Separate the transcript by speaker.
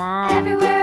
Speaker 1: Everywhere